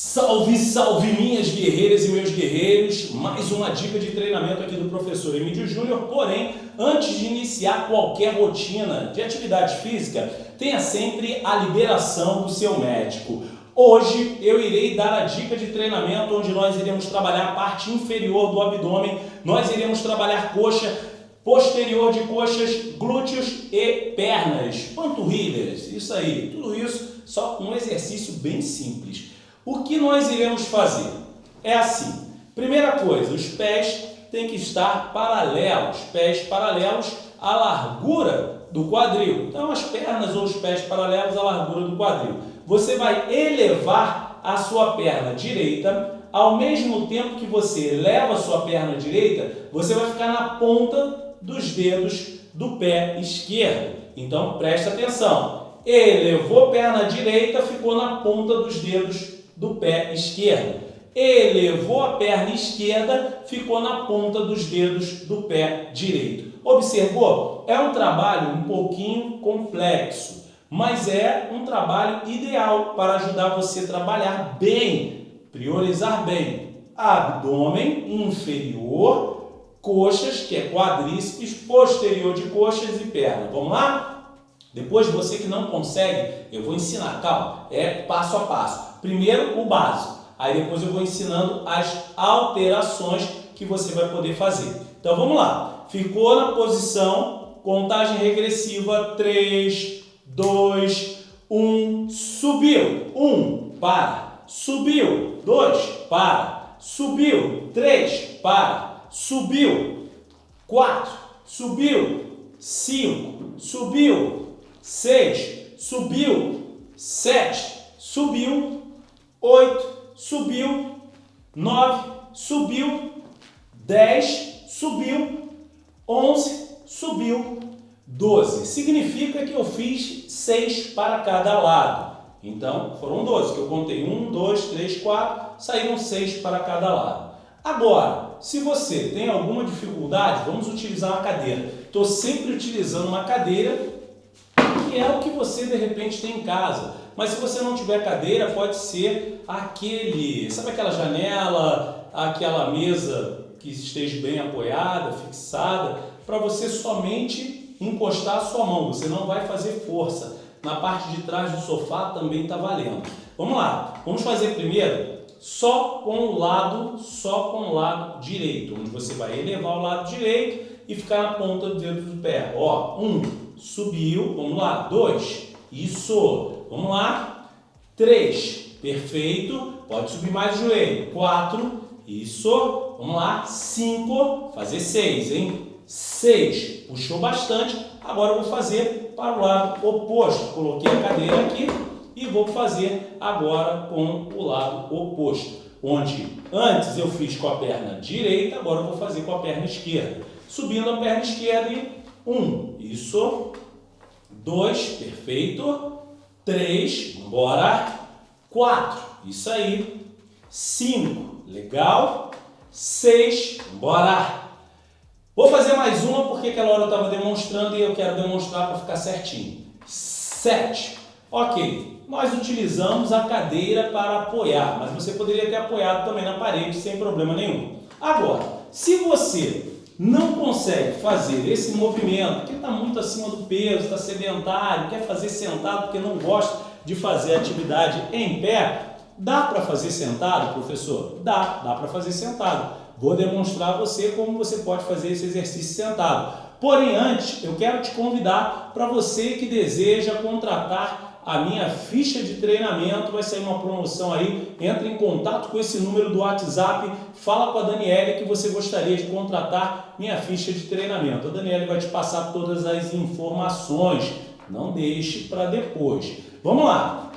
Salve, salve minhas guerreiras e meus guerreiros! Mais uma dica de treinamento aqui do professor Emílio Júnior, porém, antes de iniciar qualquer rotina de atividade física, tenha sempre a liberação do seu médico. Hoje eu irei dar a dica de treinamento onde nós iremos trabalhar a parte inferior do abdômen, nós iremos trabalhar coxa, posterior de coxas, glúteos e pernas, panturrilhas, isso aí, tudo isso só um exercício bem simples. O que nós iremos fazer? É assim, primeira coisa, os pés têm que estar paralelos, pés paralelos à largura do quadril. Então as pernas ou os pés paralelos à largura do quadril. Você vai elevar a sua perna direita, ao mesmo tempo que você eleva a sua perna direita, você vai ficar na ponta dos dedos do pé esquerdo. Então preste atenção. Elevou perna direita, ficou na ponta dos dedos do pé esquerdo. Elevou a perna esquerda, ficou na ponta dos dedos do pé direito. Observou? É um trabalho um pouquinho complexo, mas é um trabalho ideal para ajudar você a trabalhar bem, priorizar bem abdômen inferior, coxas, que é quadríceps, posterior de coxas e perna. Vamos lá? Depois, você que não consegue, eu vou ensinar, calma, é passo a passo. Primeiro, o básico, aí depois eu vou ensinando as alterações que você vai poder fazer. Então, vamos lá. Ficou na posição, contagem regressiva, 3, 2, 1, subiu, 1, para, subiu, 2, para, subiu, 3, para, subiu, 4, subiu, 5, subiu, 6, subiu, 7, subiu, 8, subiu, 9, subiu, 10, subiu, 11, subiu, 12. Significa que eu fiz 6 para cada lado. Então, foram 12, que eu contei 1, 2, 3, 4, saíram 6 para cada lado. Agora, se você tem alguma dificuldade, vamos utilizar uma cadeira. Estou sempre utilizando uma cadeira que é o que você de repente tem em casa. Mas se você não tiver cadeira, pode ser aquele, sabe aquela janela, aquela mesa que esteja bem apoiada, fixada, para você somente encostar a sua mão, você não vai fazer força. Na parte de trás do sofá também está valendo. Vamos lá, vamos fazer primeiro só com o lado, só com o lado direito, onde você vai elevar o lado direito e ficar na ponta do dedo do pé. Ó, um, subiu, vamos lá, dois, isso, vamos lá, três, perfeito, pode subir mais o joelho, quatro, isso, vamos lá, cinco, fazer seis, hein, seis, puxou bastante, agora eu vou fazer para o lado oposto, coloquei a cadeira aqui e vou fazer agora com o lado oposto, onde antes eu fiz com a perna direita, agora eu vou fazer com a perna esquerda, subindo a perna esquerda e um, isso. Dois, perfeito. Três, bora. Quatro, isso aí. Cinco, legal. Seis, bora. Vou fazer mais uma porque aquela hora eu estava demonstrando e eu quero demonstrar para ficar certinho. Sete, ok. Nós utilizamos a cadeira para apoiar, mas você poderia ter apoiado também na parede sem problema nenhum. Agora, se você não consegue fazer esse movimento, que está muito acima do peso, está sedentário, quer fazer sentado porque não gosta de fazer atividade em pé, dá para fazer sentado, professor? Dá, dá para fazer sentado. Vou demonstrar a você como você pode fazer esse exercício sentado. Porém, antes, eu quero te convidar para você que deseja contratar a minha ficha de treinamento, vai sair uma promoção aí, entre em contato com esse número do WhatsApp, fala com a Daniela que você gostaria de contratar minha ficha de treinamento. A Daniela vai te passar todas as informações, não deixe para depois. Vamos lá,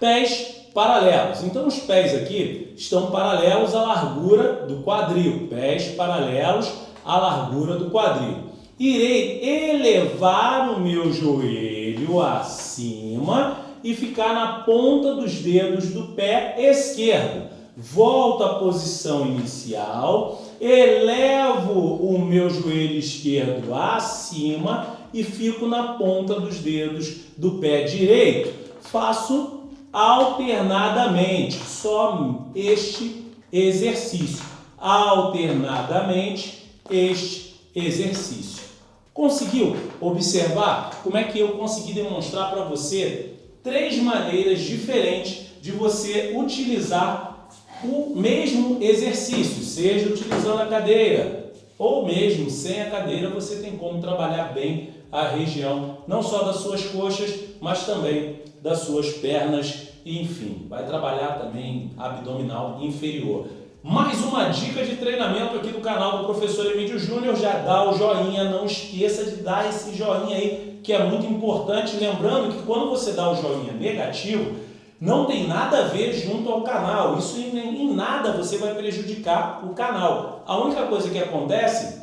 pés paralelos. Então os pés aqui estão paralelos à largura do quadril, pés paralelos à largura do quadril. Irei elevar o meu joelho acima e ficar na ponta dos dedos do pé esquerdo. Volto à posição inicial, elevo o meu joelho esquerdo acima e fico na ponta dos dedos do pé direito. Faço alternadamente, só este exercício, alternadamente este exercício. Conseguiu observar como é que eu consegui demonstrar para você três maneiras diferentes de você utilizar o mesmo exercício, seja utilizando a cadeira ou mesmo sem a cadeira, você tem como trabalhar bem a região, não só das suas coxas, mas também das suas pernas enfim, vai trabalhar também abdominal inferior. Mais uma dica de treinamento aqui do canal do Professor Emílio Júnior, já dá o joinha, não esqueça de dar esse joinha aí, que é muito importante, lembrando que quando você dá o joinha negativo, não tem nada a ver junto ao canal, isso em, nada você vai prejudicar o canal. A única coisa que acontece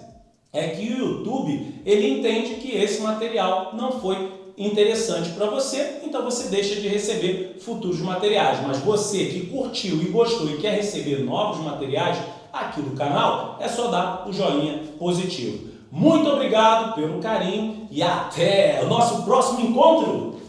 é que o YouTube, ele entende que esse material não foi interessante para você, então você deixa de receber futuros materiais. Mas você que curtiu e gostou e quer receber novos materiais aqui do canal, é só dar o joinha positivo. Muito obrigado pelo carinho e até o nosso próximo encontro!